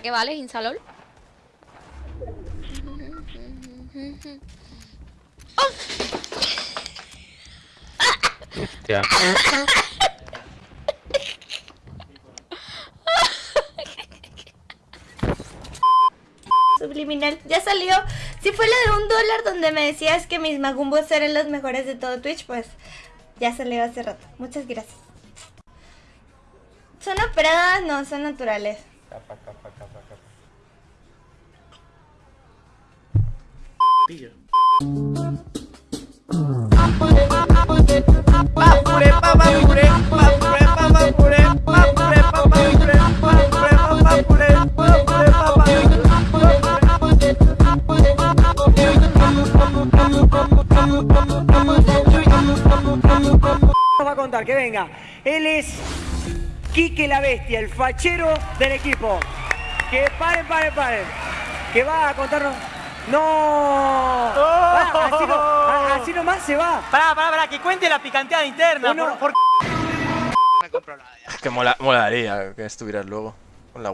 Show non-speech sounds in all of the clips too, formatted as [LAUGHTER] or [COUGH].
¿Para qué vale Insalol? Hostia. Subliminal. Ya salió. Si fue la de un dólar donde me decías que mis magumbos eran los mejores de todo Twitch, pues ya salió hace rato. Muchas gracias. ¿Son operadas? No, son naturales. Capa, capa, capa, capa. Va a contar que venga. Él es Quique la Bestia, el fachero del equipo. Que paren, paren, paren. Que va a contarnos. ¡No! Va, así, no- a- así nomás se va. Pará, pará, pará, que cuente la picanteada interna. Uno- por- por- Es que mola, molaría que estuvieras luego con la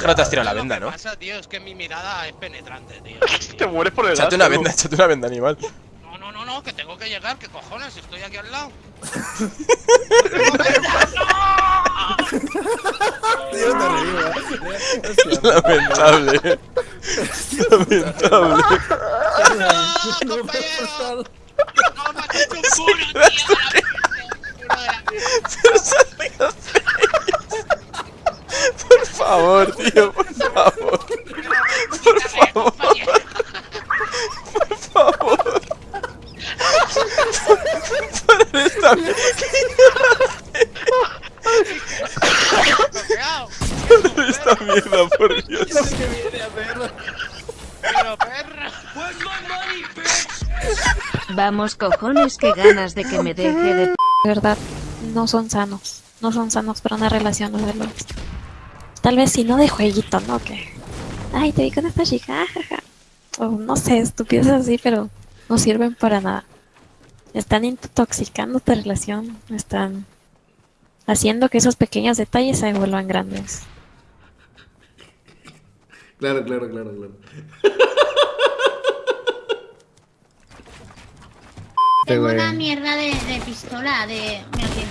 que no te has tirado la venda, ¿no? pasa, tío, es que mi mirada es penetrante, tío. [LAUGHS] Te mueres por el Échate una venda, échate una venda, animal. No, no, no, no, que tengo que llegar, que cojones, estoy aquí al lado. [LAUGHS] Lamentable. Lamentable. ¡No, compañero! ¡No, me has hecho un culo, tío! Por favor, tío, por favor. Por favor. Por favor. Para esta Para esta mierda, por Dios. [LAUGHS] Pero perra. Vamos cojones, que ganas de que me deje de... de verdad no son sanos. No son sanos para una relación los. Tal vez si no de jueguito, ¿no? Que. Ay, te vi con esta chica, jaja. O no sé, estupidez así, pero no sirven para nada. Están intoxicando tu relación. Están haciendo que esos pequeños detalles se vuelvan grandes. Claro, claro, claro, claro. [LAUGHS] Tengo una mierda de, de pistola de. Mira aquí.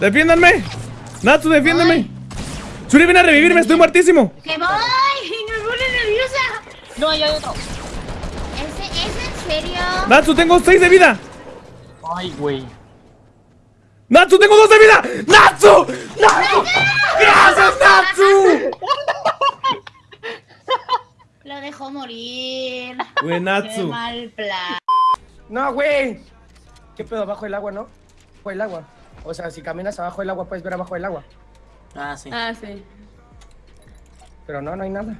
¡Defiéndanme! ¡Natsu, defiéndeme! ¡Suri, ven a revivirme! ¡Estoy muertísimo! ¡Que voy! [LAUGHS] ¡Me pone nerviosa! No, hay otro. ¿Es, ¿Es en serio? ¡Natsu, tengo 6 de vida! Ay, güey. ¡Natsu, tengo 2 de vida! ¡Natsu! ¡Natsu! ¡Gracias, Natsu! Lo dejó Qué Natsu. mal plan. No, güey. ¿Qué pedo? Abajo del agua, ¿no? Abajo del agua. O sea, si caminas abajo del agua, puedes ver abajo del agua. Ah, sí. Ah, sí. Pero no, no hay nada.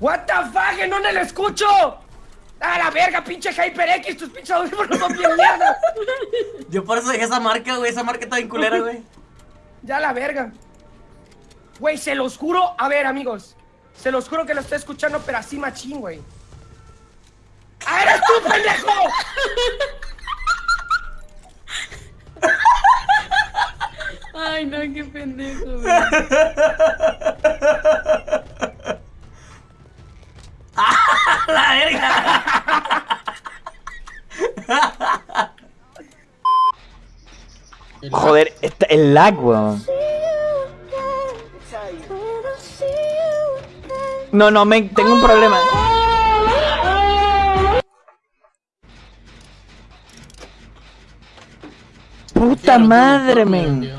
What the fuck, ¿en dónde lo escucho? ¡A la verga, pinche HyperX! Tus pinches audífonos son bien mierda. [LAUGHS] Yo por eso dejé esa marca, güey. Esa marca está bien culera, güey. Ya la verga. Güey, se los juro. A ver, amigos. Se los juro que lo estoy escuchando, pero así machín, güey. ¡Ah, eres tú, pendejo! Ay, no, qué pendejo. [LAUGHS] La verga. Joder, está el lag, weón. No, no, me, tengo un problema. Puta madre, men.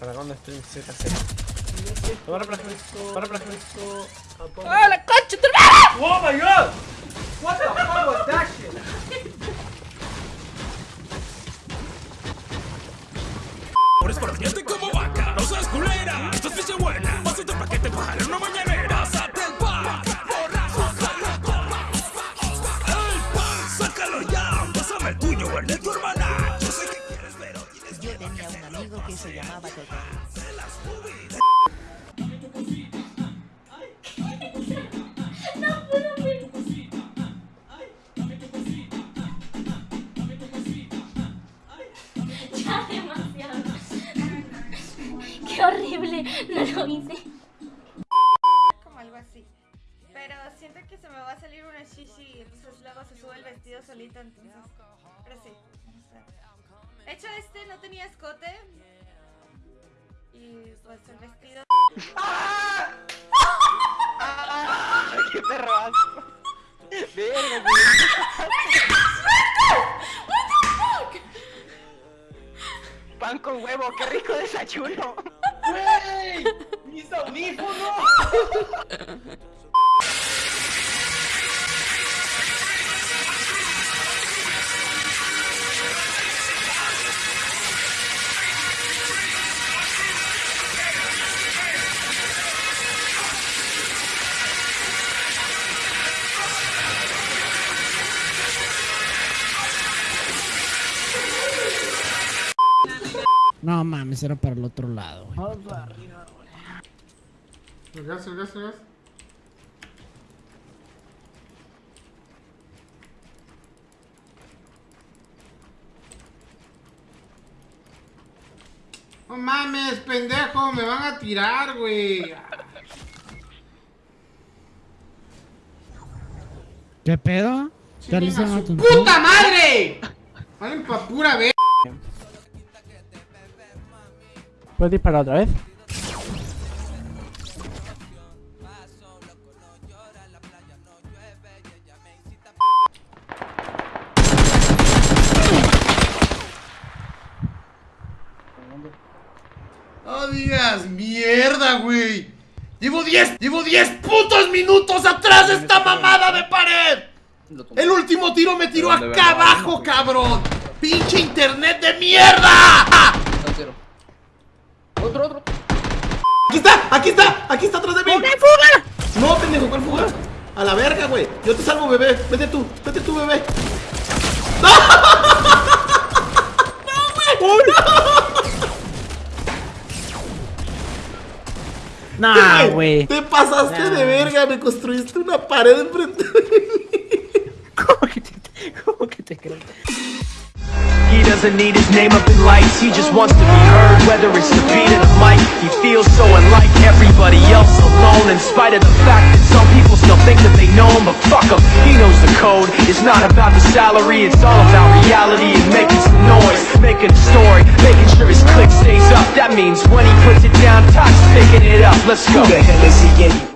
¿Para dónde estoy? Z, Z. Para, para, para, para. ¡Ah, la concha! tu ¡Oh, my God! What the fuck was that shit? como vaca, no seas culera, esto que te pajaren una mañanera. Sácate el pan, borracho, El pan, sácalo el tu hermana. Yo sé que quieres, pero tienes Yo tenía un amigo que se llamaba Toto. horrible, no lo hice. Entonces. Pero sí. De hecho, este no tenía escote. Y pues el vestido. ¡Qué perro asco! Verga, Pan con huevo, qué rico desayuno. ¡Wey! ¡Mis audífonos! No mames, era para el otro lado. güey. Vamos para arriba, güey. El gas, el gas, el gas. No mames, pendejo, me van a tirar, güey. ¿Qué pedo? ¿Ya le ¡Chinga hicieron a su tu ¡Puta madre! Valen pa' pura ver. ¿Puedes disparar otra vez? No digas mierda, güey. Llevo 10, llevo 10 putos minutos atrás de esta mamada de pared. El último tiro me tiró acá abajo, cabrón. Pinche internet de mierda. Otro, otro. Aquí está, aquí está, aquí está atrás de mí. fuga! No, pendejo, ¿cuál fuga? A la verga, güey. Yo te salvo, bebé. Vete tú, vete tú, bebé. ¡No! [LAUGHS] ¡No, güey! [LAUGHS] Nah, güey. Te pasaste Nah. de verga, me construiste una pared enfrente de mí. [LAUGHS] ¿Cómo que te, cómo que te creo? Doesn't need his name up in lights, he just wants to be heard, whether it's the beat or the mic. He feels so unlike everybody else alone, in spite of the fact that some people still think that they know him, but fuck him, he knows the code. It's not about the salary, it's all about reality and making some noise, making a story, making sure his click stays up. That means when he puts it down, Todd's picking it up. Let's go. Who the hell is he